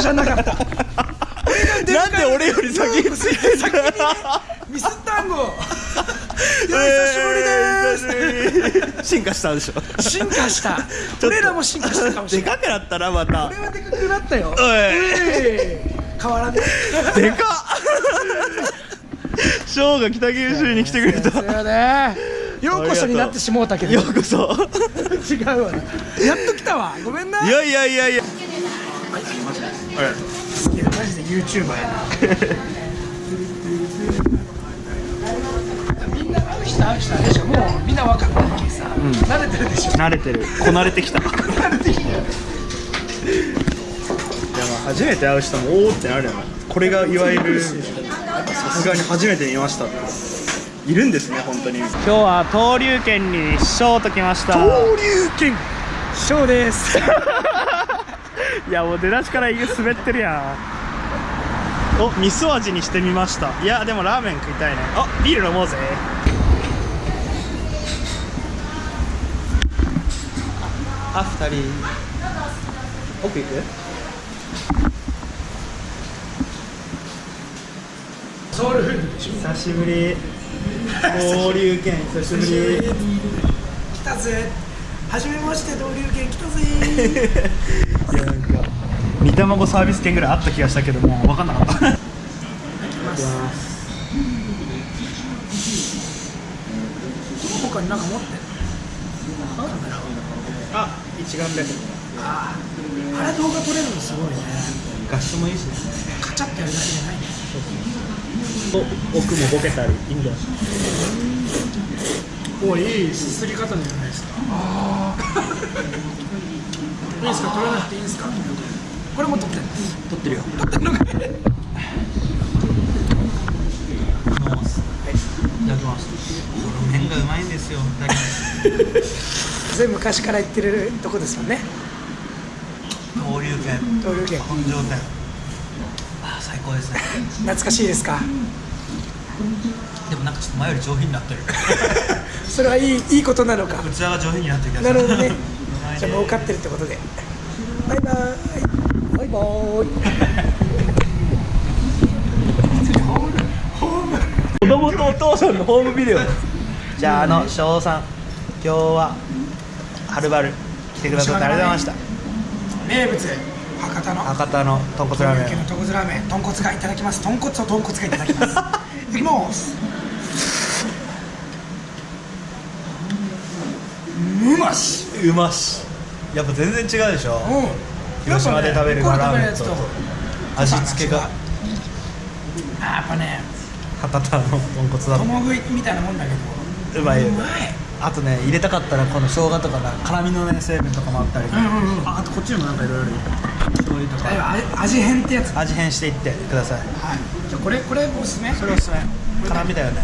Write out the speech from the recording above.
じゃなかった。なんで俺より先についてんだミス単語いや久しぶりです。久しぶり。進化したでしょ。進化した。俺らも進化したかもしれない。でかくなったなまた。俺はでかくなったよ。えい変わらねでかっ。ショーが北九州に来てくれた。ようこそになってしもうたけど。ようこそ。違うわやっと来たわ。ごめんな。いやいやいやいやいやマジで YouTuber やな。みんな会う人会う人あれでしょもう。みんな分かったけさ、慣れてるでしょ慣れてるこなれてきた慣れてきたよまあ初めて会う人もおおってなるよなこれがいわゆるさすがに初めて見ました。いるんですね本当に今日は東龍軒にショーと来ました。登竜拳！ショーですいやもう出だしから滑ってるやん。お味噌味にしてみました。いやでもラーメン食いたいね。あビール飲もうぜ。あ二人。奥行く？ソウルフードでしょ。久しぶり。交流券久しぶり。来たぜ。はじめまして登竜拳来たぜ。いや煮卵サービス券ぐらいあった気がしたけども分かんなかった。他になんか持ってるあ一眼レフ。ああれ動画撮れるのすごいね画質もいいしねカチャってやるだけじゃないねお奥もボケたりいいんだよおいいすすり方じゃないですかああいいですか撮らなくていいんですかこれも撮ってってる。よ撮ってるのかねいただきます。この麺がうまいんですよだ昔から言ってるとこですよね。登竜拳。登竜拳。根性店。あー最高ですね。懐かしいですか？でもなんかちょっと前より上品になってる。それはいいいいことなのか。器が上品になってるなるほどね。じゃあ儲かってるってことで。バイバーイバイバーイ子供とお父さんのホームビデオ。じゃああの翔さん今日ははるばる来てくださってありがとうございました。名物博多の。博多の豚骨ラーメン。豚骨ラーメン。豚骨がいただきます。豚骨と豚骨がいただきます。いきます。うまし。うまし。やっぱ全然違うでしょ。うん広島で食べるラーメンと。味付けが。あやっぱね。博多の豚骨だ共食いみたいなもんだけど。うまいうまい。あとね入れたかったらこの生姜とかな辛みのね成分とかもあったり。うんうんうん。ああとこっちにもなんかいろいろ醤油とか。味味変ってやつ。はい味変していってください。じゃあこれこれおすすめ。それおすすめ。辛みだよね